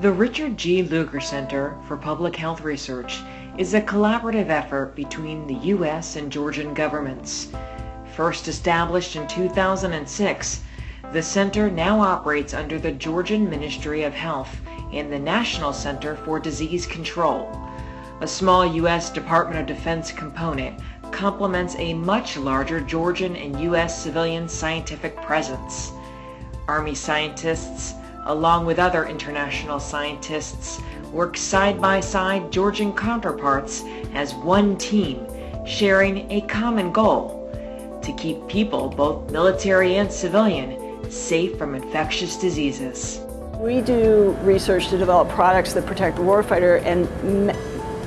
The Richard G. Lugar Center for Public Health Research is a collaborative effort between the U.S. and Georgian governments. First established in 2006, the center now operates under the Georgian Ministry of Health and the National Center for Disease Control. A small U.S. Department of Defense component complements a much larger Georgian and U.S. civilian scientific presence. Army scientists, along with other international scientists, work side by side Georgian counterparts as one team, sharing a common goal to keep people, both military and civilian, safe from infectious diseases. We do research to develop products that protect the warfighter and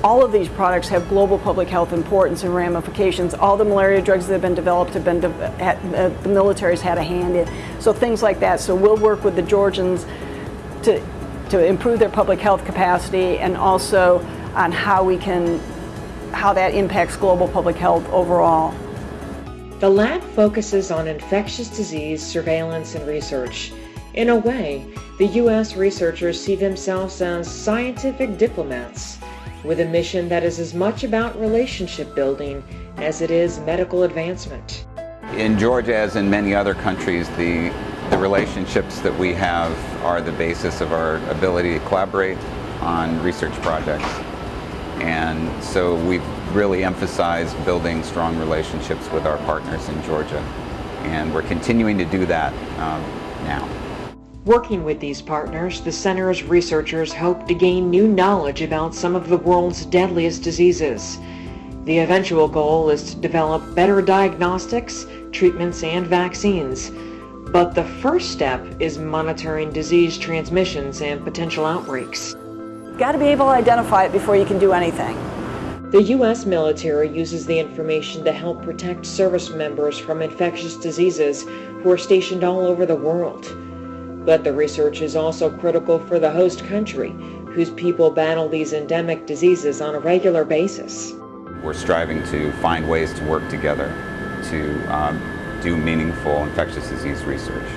all of these products have global public health importance and ramifications. All the malaria drugs that have been developed have been, uh, the military's had a hand in. So things like that. So we'll work with the Georgians to, to improve their public health capacity and also on how we can, how that impacts global public health overall. The lab focuses on infectious disease surveillance and research. In a way, the U.S. researchers see themselves as scientific diplomats with a mission that is as much about relationship building as it is medical advancement. In Georgia, as in many other countries, the, the relationships that we have are the basis of our ability to collaborate on research projects. And so we've really emphasized building strong relationships with our partners in Georgia. And we're continuing to do that um, now. Working with these partners, the center's researchers hope to gain new knowledge about some of the world's deadliest diseases. The eventual goal is to develop better diagnostics, treatments, and vaccines. But the first step is monitoring disease transmissions and potential outbreaks. Got to be able to identify it before you can do anything. The U.S. military uses the information to help protect service members from infectious diseases who are stationed all over the world. But the research is also critical for the host country, whose people battle these endemic diseases on a regular basis. We're striving to find ways to work together to um, do meaningful infectious disease research.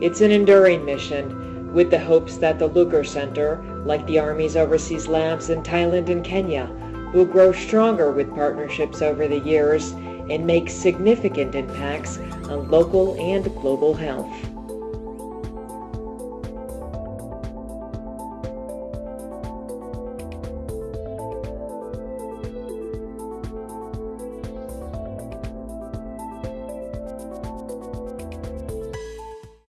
It's an enduring mission with the hopes that the Lugar Center, like the Army's overseas labs in Thailand and Kenya, will grow stronger with partnerships over the years and make significant impacts on local and global health.